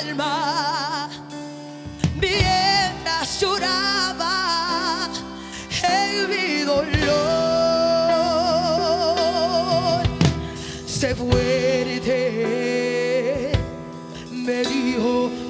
alma mientras lloraba en mi dolor. Se fuerte me dijo.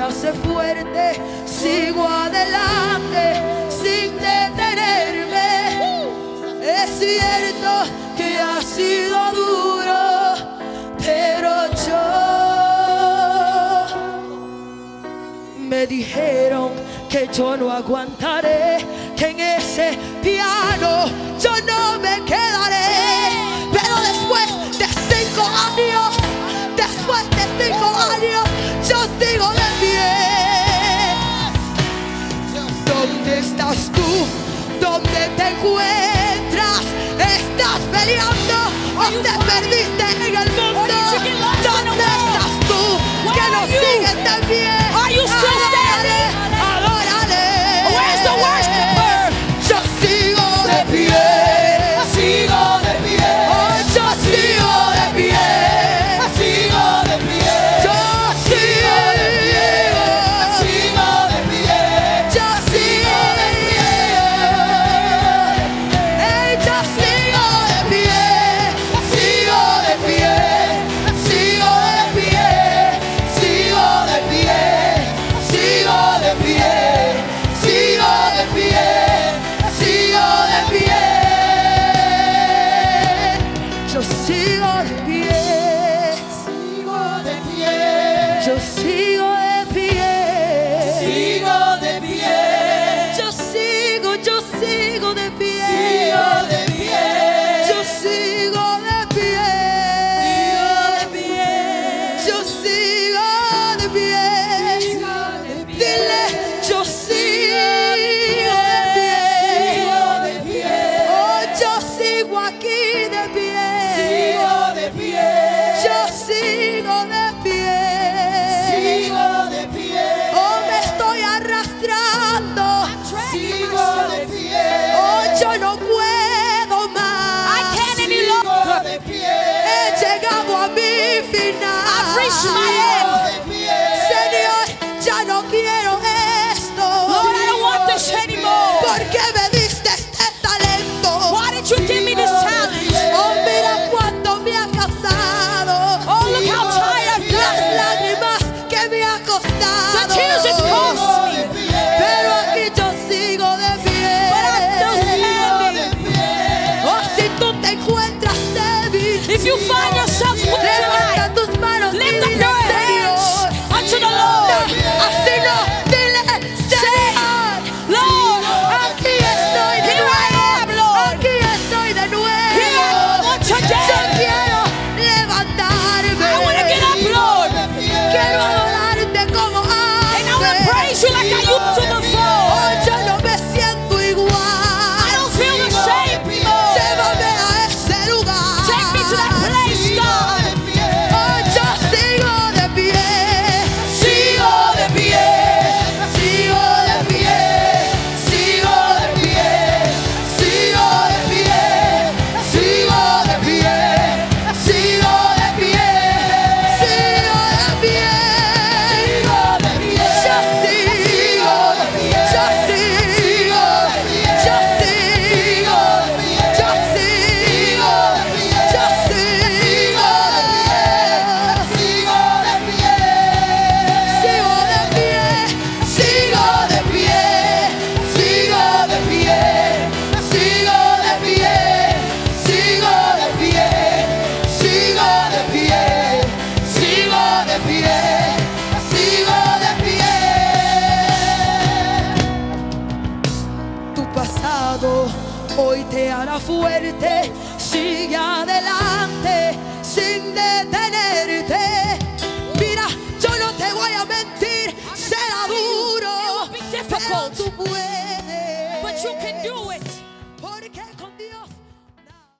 hace fuerte, sigo adelante sin detenerme. Es cierto que ha sido duro, pero yo me dijeron que yo no aguantaré, que en ese piano yo no me quedaré. peleando o te perdiste en el mundo. ¿Dónde estás tú que nos sigues también? Yo sigo de pie. Sigo de pie. Yo sigo, yo sigo de pie. Sigo de pie. Yo sigo de pie. Sigo de pie. Yo sigo. My れて